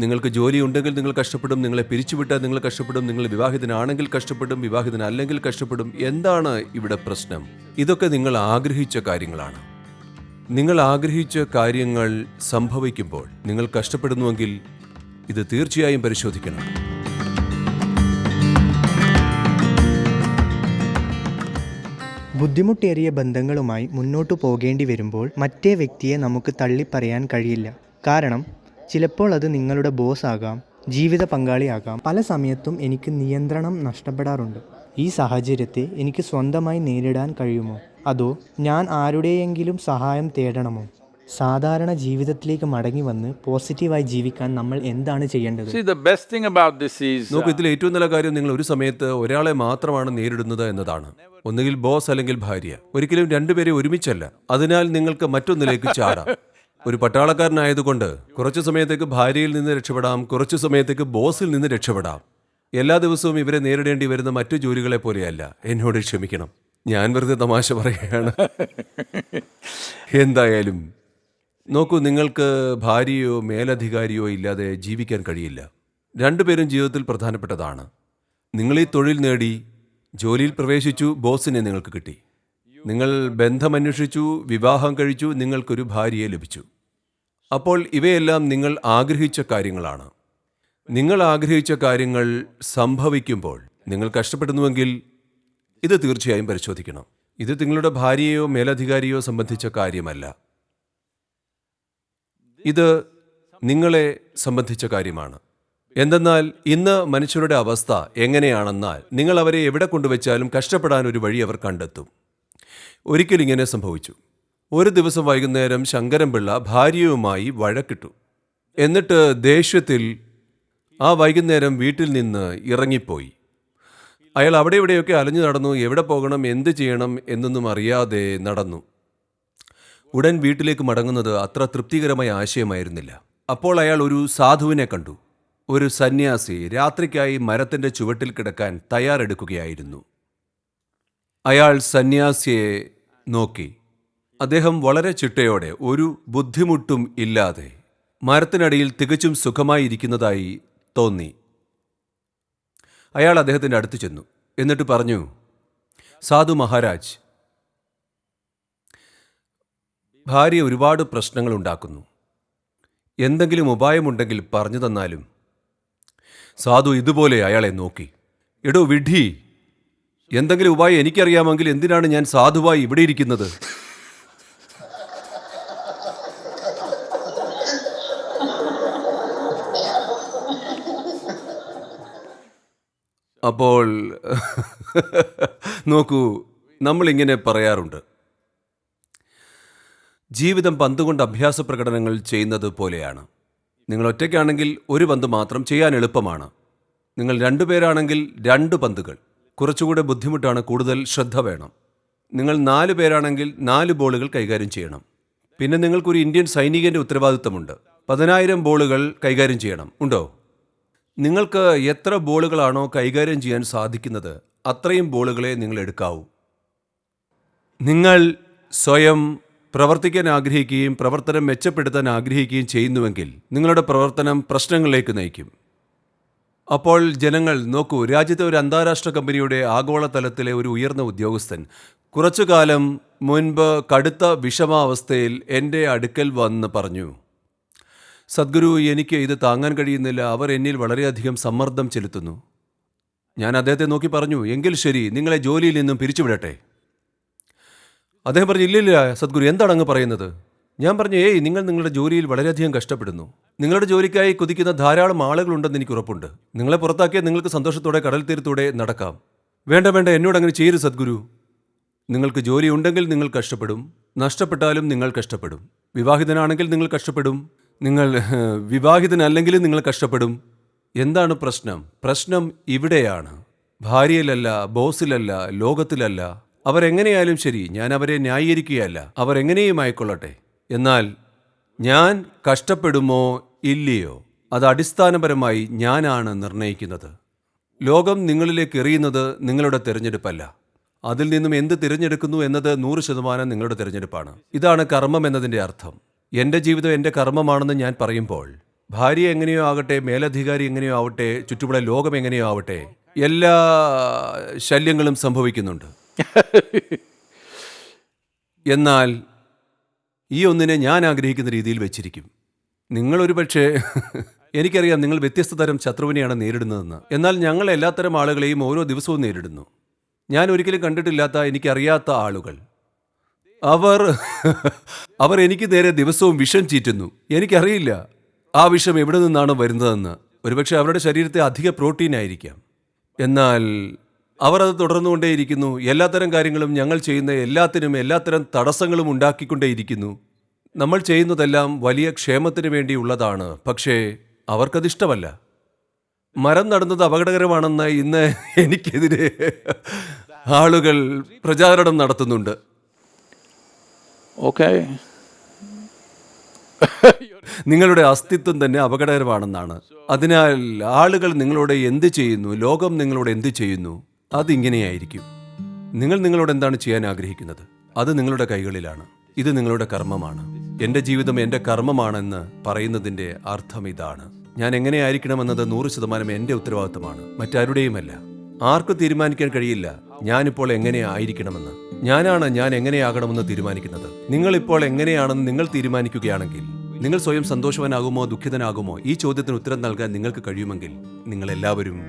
നിങ്ങൾക്ക് ജോലി ഉണ്ടെങ്കിൽ നിങ്ങൾ കഷ്ടപ്പെടും നിങ്ങളെ പിരിച്ചുവിട്ടാൽ നിങ്ങൾ കഷ്ടപ്പെടും നിങ്ങൾ വിവാഹിതനാണെങ്കിൽ കഷ്ടപ്പെടും വിവാഹിതനല്ലെങ്കിൽ കഷ്ടപ്പെടും. എന്താണ് ഇവിടെ പ്രശ്നം? ഇതൊക്കെ നിങ്ങൾ ആഗ്രഹിച്ച കാര്യങ്ങളാണ്. നിങ്ങൾ ആഗ്രഹിച്ച കാര്യങ്ങൾ സംഭവിക്കുമ്പോൾ നിങ്ങൾ കഷ്ടപ്പെടുന്നുവെങ്കിൽ ഇത് തീർച്ചയായും പരിശോധിക്കണം. ബുദ്ധിമുട്ടേറിയ ബന്ധങ്ങളുമായി മുന്നോട്ടു പോകേണ്ടി വരുമ്പോൾ മറ്റേ വ്യക്തിയെ നമുക്ക് തള്ളിപ്പറയാൻ കഴിയില്ല. കാരണം ചിലപ്പോൾ അത് നിങ്ങളുടെ ബോസ് ആകാം ജീവിത പങ്കാളിയാകാം പല സമയത്തും എനിക്ക് നിയന്ത്രണം നഷ്ടപ്പെടാറുണ്ട്. ഈ സാഹചര്യത്തെ എനിക്ക് സ്വന്തമായി നേരിടാൻ കഴിയുമോ? അതോ ഞാൻ ആരുടെയെങ്കിലും സഹായം തേടണമോ? സാധാരണ ജീവിതത്തിലേക്ക് മടങ്ങി വന്ന് പോസിറ്റീവായി ജീവിക്കാൻ നമ്മൾ എന്താണ് ചെയ്യേണ്ടത്? See, the best thing about this is നോക്കൂ ഇതിൽ ഏറ്റവും നല്ല കാര്യം നിങ്ങൾ ഒരു സമയത്ത് ഒരാളെ മാത്രമാണ് നേരിടുന്നത് എന്നതാണ്. ഒന്നുകിൽ ബോസ് അല്ലെങ്കിൽ ഭാര്യ. ഒരിക്കലും രണ്ടുപേരെ ഒരുമിച്ചല്ല. അതിനാൽ നിങ്ങൾക്ക് മറ്റൊന്നിലേക്ക് ചാടാം. ഒരു പട്ടാളക്കാരനായതുകൊണ്ട് കുറച്ചു സമയത്തേക്ക് ഭാര്യയിൽ നിന്ന് രക്ഷപ്പെടാം കുറച്ചു സമയത്തേക്ക് ബോസിൽ നിന്ന് രക്ഷപ്പെടാം. എല്ലാ ദിവസവും ഇവരെ നേരിടേണ്ടി വരുന്ന മറ്റു ജോലികളെ പോലെയല്ല. എന്നോട് ക്ഷമിക്കണം. ഞാൻ വെറുതെ തമാശ പറയുകയാണ്. എന്തായാലും നോക്കൂ നിങ്ങൾക്ക് ഭാര്യയോ മേലധികാരിയോ ഇല്ലാതെ ജീവിക്കാൻ കഴിയില്ല. രണ്ടുപേരും ജീവിതത്തിൽ പ്രധാനപ്പെട്ടതാണ്. നിങ്ങൾ ഈ തൊഴിൽ നേടി ജോലിയിൽ പ്രവേശിച്ചു ബോസിനെ നിങ്ങൾക്ക് കിട്ടി. നിങ്ങൾ ബന്ധമന്വേഷിച്ചു വിവാഹം കഴിച്ചു നിങ്ങൾക്കൊരു ഭാര്യയെ ലഭിച്ചു. അപ്പോൾ ഇവയെല്ലാം നിങ്ങൾ ആഗ്രഹിച്ച കാര്യങ്ങളാണ്. നിങ്ങൾ ആഗ്രഹിച്ച കാര്യങ്ങൾ സംഭവിക്കുമ്പോൾ നിങ്ങൾ കഷ്ടപ്പെടുന്നുവെങ്കിൽ ഇത് തീർച്ചയായും പരിശോധിക്കണം. ഇത് നിങ്ങളുടെ ഭാര്യയോ മേലധികാരിയോ സംബന്ധിച്ച കാര്യമല്ല. ഇത് നിങ്ങളെ സംബന്ധിച്ച കാര്യമാണ്. എന്തെന്നാൽ ഇന്ന് മനുഷ്യരുടെ അവസ്ഥ എങ്ങനെയാണെന്നാൽ നിങ്ങൾ അവരെ എവിടെ കൊണ്ടുവച്ചാലും കഷ്ടപ്പെടാൻ ഒരു വഴി അവർ കണ്ടെത്തും. ഒരിക്കൽ ഇങ്ങനെ സംഭവിച്ചു. ഒരു ദിവസം വൈകുന്നേരം ശങ്കരൻപിള്ള ഭാര്യയുമായി വഴക്കിട്ടു. എന്നിട്ട് ദേഷ്യത്തിൽ ആ വൈകുന്നേരം വീട്ടിൽ നിന്ന് ഇറങ്ങിപ്പോയി. അയാൾ അവിടെ ഇവിടെയൊക്കെ അലഞ്ഞു നടന്നു എവിടെ പോകണം എന്ത് ചെയ്യണം എന്നൊന്നും അറിയാതെ നടന്നു. ഉടൻ വീട്ടിലേക്ക് മടങ്ങുന്നത് അത്ര തൃപ്തികരമായ ആശയമായിരുന്നില്ല. അപ്പോൾ അയാൾ ഒരു സാധുവിനെ കണ്ടു. ഒരു സന്യാസി രാത്രിക്കായി മരത്തിന്റെ ചുവട്ടിൽ കിടക്കാൻ തയ്യാറെടുക്കുകയായിരുന്നു. അയാൾ സന്യാസിയെ നോക്കി. അദ്ദേഹം വളരെ ചിട്ടയോടെ ഒരു ബുദ്ധിമുട്ടും ഇല്ലാതെ മരത്തിനടിയിൽ തികച്ചും സുഖമായിരിക്കുന്നതായി തോന്നി. അയാൾ അദ്ദേഹത്തിന്റെ അടുത്ത് ചെന്നു. എന്നിട്ട് പറഞ്ഞു സാധു മഹാരാജ് ഭാര്യ ഒരുപാട് പ്രശ്നങ്ങൾ ഉണ്ടാക്കുന്നു. എന്തെങ്കിലും ഉപായമുണ്ടെങ്കിൽ പറഞ്ഞു തന്നാലും. സാധു ഇതുപോലെ അയാളെ നോക്കി. എടോ വിഡ്ഢി എന്തെങ്കിലും ഉപായം എനിക്കറിയാമെങ്കിൽ എന്തിനാണ് ഞാൻ സാധുവായി ഇവിടെ ഇരിക്കുന്നത്? അപ്പോൾ നോക്കൂ നമ്മളിങ്ങനെ പറയാറുണ്ട്. ജീവിതം പന്തുകൊണ്ട് അഭ്യാസ പ്രകടനങ്ങൾ ചെയ്യുന്നത് പോലെയാണ്. നിങ്ങൾ ഒറ്റയ്ക്കാണെങ്കിൽ ഒരു പന്ത് മാത്രം ചെയ്യാൻ എളുപ്പമാണ്. നിങ്ങൾ രണ്ടുപേരാണെങ്കിൽ രണ്ട് പന്തുകൾ. കുറച്ചുകൂടെ ബുദ്ധിമുട്ടാണ് കൂടുതൽ ശ്രദ്ധ വേണം. നിങ്ങൾ നാല് പേരാണെങ്കിൽ നാല് ബോളുകൾ കൈകാര്യം ചെയ്യണം. പിന്നെ നിങ്ങൾക്കൊരു ഇന്ത്യൻ സൈനികന്റെ ഉത്തരവാദിത്തമുണ്ട്. പതിനായിരം ബോളുകൾ കൈകാര്യം ചെയ്യണം. ഉണ്ടോ? നിങ്ങൾക്ക് എത്ര ബോളുകളാണോ കൈകാര്യം ചെയ്യാൻ സാധിക്കുന്നത് അത്രയും ബോളുകളെ നിങ്ങൾ എടുക്കാവൂ. നിങ്ങൾ സ്വയം പ്രവർത്തിക്കാൻ ആഗ്രഹിക്കുകയും പ്രവർത്തനം മെച്ചപ്പെടുത്താൻ ആഗ്രഹിക്കുകയും ചെയ്യുന്നുവെങ്കിൽ നിങ്ങളുടെ പ്രവർത്തനം പ്രശ്നങ്ങളിലേക്ക് നയിക്കും. അപ്പോൾ ജനങ്ങൾ നോക്കൂ രാജ്യത്തെ ഒരു അന്താരാഷ്ട്ര കമ്പനിയുടെ ആഗോളതലത്തിലെ ഒരു ഉയർന്ന ഉദ്യോഗസ്ഥൻ. കുറച്ചു കാലം മുൻപ് കടുത്ത വിഷമാവസ്ഥയിൽ എന്റെ അടുക്കൽ വന്ന് പറഞ്ഞു സദ്ഗുരു എനിക്ക് ഇത് താങ്ങാൻ കഴിയുന്നില്ല. അവർ എന്നിൽ വളരെയധികം സമ്മർദ്ദം ചെലുത്തുന്നു. ഞാൻ അദ്ദേഹത്തെ നോക്കി പറഞ്ഞു എങ്കിൽ ശരി നിങ്ങളെ ജോലിയിൽ നിന്നും പിരിച്ചുവിടട്ടെ. അദ്ദേഹം പറഞ്ഞു ഇല്ലില്ല സദ്ഗുരു എന്താണ് അങ്ങ് പറയുന്നത്? ഞാൻ പറഞ്ഞു ഏയ് നിങ്ങൾ നിങ്ങളുടെ ജോലിയിൽ വളരെയധികം കഷ്ടപ്പെടുന്നു. നിങ്ങളുടെ ജോലിക്കായി കുതിക്കുന്ന ധാരാളം ആളുകളുണ്ടെന്ന് എനിക്ക് ഉറപ്പുണ്ട്. നിങ്ങളെ പുറത്താക്കിയാൽ നിങ്ങൾക്ക് സന്തോഷത്തോടെ കടൽ തീരത്തൂടെ നടക്കാം. വേണ്ട വേണ്ട എന്നോട് അങ്ങനെ ചെയ്യരുത് സദ്ഗുരു. നിങ്ങൾക്ക് ജോലി ഉണ്ടെങ്കിൽ നിങ്ങൾ കഷ്ടപ്പെടും. നഷ്ടപ്പെട്ടാലും നിങ്ങൾ കഷ്ടപ്പെടും. വിവാഹിതനാണെങ്കിൽ നിങ്ങൾ കഷ്ടപ്പെടും. നിങ്ങൾ വിവാഹിതനല്ലെങ്കിലും നിങ്ങൾ കഷ്ടപ്പെടും. എന്താണ് പ്രശ്നം? പ്രശ്നം ഇവിടെയാണ്. ഭാര്യയിലല്ല ബോസിലല്ല ലോകത്തിലല്ല. അവരെങ്ങനെയായാലും ശരി ഞാൻ അവരെ ന്യായീകരിക്കുകയല്ല. അവർ എങ്ങനെയും ആയിക്കൊള്ളട്ടെ. എന്നാൽ ഞാൻ കഷ്ടപ്പെടുമോ ഇല്ലയോ അത് അടിസ്ഥാനപരമായി ഞാനാണ് നിർണയിക്കുന്നത്. ലോകം നിങ്ങളിലേക്ക് എറിയുന്നത് നിങ്ങളുടെ തിരഞ്ഞെടുപ്പല്ല. അതിൽ നിന്നും എന്ത് തിരഞ്ഞെടുക്കുന്നു എന്നത് നൂറ് ശതമാനം നിങ്ങളുടെ തിരഞ്ഞെടുപ്പാണ്. ഇതാണ് കർമ്മം എന്നതിന്റെ അർത്ഥം. എന്റെ ജീവിതം എന്റെ കർമ്മമാണെന്ന് ഞാൻ പറയുമ്പോൾ ഭാര്യ എങ്ങനെയോ ആകട്ടെ മേലധികാരി എങ്ങനെയോ ആവട്ടെ ചുറ്റുമുള്ള ലോകം എങ്ങനെയോ ആവട്ടെ എല്ലാ ശല്യങ്ങളും സംഭവിക്കുന്നുണ്ട്. എന്നാൽ ഈ ഒന്നിനെ ഞാൻ ആഗ്രഹിക്കുന്ന രീതിയിൽ വെച്ചിരിക്കും. നിങ്ങളൊരു പക്ഷേ എനിക്കറിയാം നിങ്ങൾ വ്യത്യസ്ത തരം ശത്രുവിനെയാണ് നേരിടുന്നതെന്ന്. എന്നാൽ ഞങ്ങൾ എല്ലാത്തരം ആളുകളെയും ഓരോ ദിവസവും നേരിടുന്നു. ഞാൻ ഒരിക്കലും കണ്ടിട്ടില്ലാത്ത എനിക്കറിയാത്ത ആളുകൾ. അവർ അവർ എനിക്ക് നേരെ ദിവസവും വിഷം ചീറ്റുന്നു. എനിക്കറിയില്ല ആ വിഷം എവിടെ നിന്നാണ് വരുന്നതെന്ന്. ഒരുപക്ഷെ അവരുടെ ശരീരത്തെ അധിക പ്രോട്ടീൻ ആയിരിക്കാം. എന്നാൽ അവർ അത് തുടർന്നുകൊണ്ടേയിരിക്കുന്നു. എല്ലാത്തരം കാര്യങ്ങളും ഞങ്ങൾ ചെയ്യുന്ന എല്ലാത്തിനും എല്ലാത്തരം തടസ്സങ്ങളും ഉണ്ടാക്കിക്കൊണ്ടേയിരിക്കുന്നു. നമ്മൾ ചെയ്യുന്നതെല്ലാം വലിയ ക്ഷേമത്തിന് വേണ്ടിയുള്ളതാണ്. പക്ഷേ അവർക്കതിഷ്ടമല്ല. മരം നടുന്നത് അപകടകരമാണെന്ന് ഇന്ന് എനിക്കെതിരെ ആളുകൾ പ്രചാരണം നടത്തുന്നുണ്ട്. ഓക്കെ. നിങ്ങളുടെ അസ്തിത്വം തന്നെ അപകടകരമാണെന്നാണ്. അതിനാൽ ആളുകൾ നിങ്ങളോട് എന്ത് ചെയ്യുന്നു? ലോകം നിങ്ങളോട് എന്ത് ചെയ്യുന്നു? അതിങ്ങനെയായിരിക്കും. നിങ്ങൾ നിങ്ങളോട് എന്താണ് ചെയ്യാൻ ആഗ്രഹിക്കുന്നത്? അത് നിങ്ങളുടെ കൈകളിലാണ്. ഇത് നിങ്ങളുടെ കർമ്മമാണ്. എന്റെ ജീവിതം എന്റെ കർമ്മമാണെന്ന് പറയുന്നതിന്റെ അർത്ഥം ഇതാണ്. ഞാൻ എങ്ങനെയായിരിക്കണമെന്നത് നൂറ് ശതമാനം എന്റെ ഉത്തരവാദിത്തമാണ്. മറ്റാരുടെയുമല്ല. ആർക്കും തീരുമാനിക്കാൻ കഴിയില്ല. ഞാനിപ്പോൾ എങ്ങനെ ആയിരിക്കണമെന്ന്. ഞാനാണ് ഞാൻ എങ്ങനെയാകണമെന്ന് തീരുമാനിക്കുന്നത്. നിങ്ങൾ ഇപ്പോൾ എങ്ങനെയാണെന്ന് നിങ്ങൾ തീരുമാനിക്കുകയാണെങ്കിൽ നിങ്ങൾ സ്വയം സന്തോഷവാനാകുമോ ദുഃഖിതനാകുമോ? ഈ ചോദ്യത്തിന് ഉത്തരം നൽകാൻ നിങ്ങൾക്ക് കഴിയുമെങ്കിൽ നിങ്ങൾ എല്ലാവരും